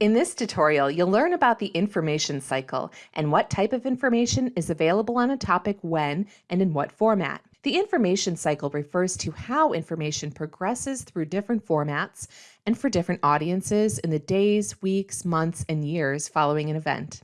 In this tutorial, you'll learn about the information cycle and what type of information is available on a topic when and in what format. The information cycle refers to how information progresses through different formats and for different audiences in the days, weeks, months, and years following an event.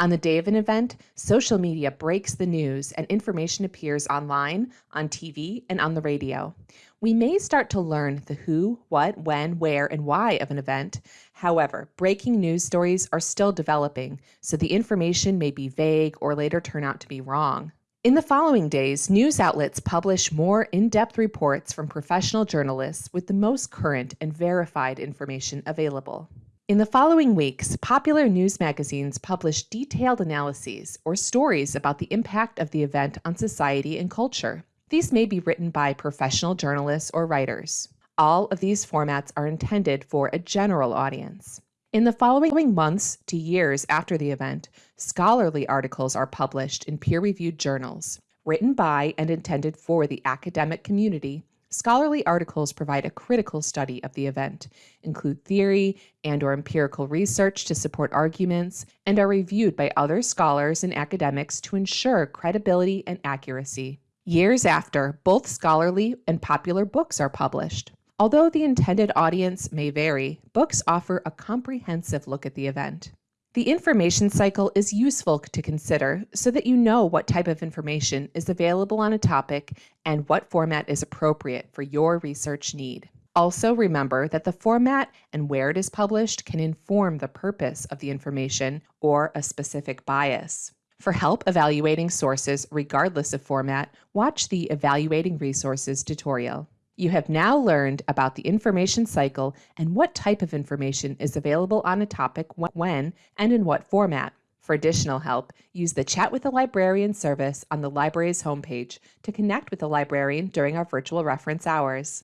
On the day of an event, social media breaks the news and information appears online, on TV, and on the radio. We may start to learn the who, what, when, where, and why of an event. However, breaking news stories are still developing, so the information may be vague or later turn out to be wrong. In the following days, news outlets publish more in depth reports from professional journalists with the most current and verified information available. In the following weeks, popular news magazines publish detailed analyses or stories about the impact of the event on society and culture. These may be written by professional journalists or writers. All of these formats are intended for a general audience. In the following months to years after the event, scholarly articles are published in peer reviewed journals, written by and intended for the academic community Scholarly articles provide a critical study of the event, include theory and or empirical research to support arguments, and are reviewed by other scholars and academics to ensure credibility and accuracy. Years after, both scholarly and popular books are published. Although the intended audience may vary, books offer a comprehensive look at the event. The information cycle is useful to consider so that you know what type of information is available on a topic and what format is appropriate for your research need. Also remember that the format and where it is published can inform the purpose of the information or a specific bias. For help evaluating sources regardless of format, watch the Evaluating Resources tutorial. You have now learned about the information cycle and what type of information is available on a topic when and in what format. For additional help, use the Chat with a Librarian service on the library's homepage to connect with a librarian during our virtual reference hours.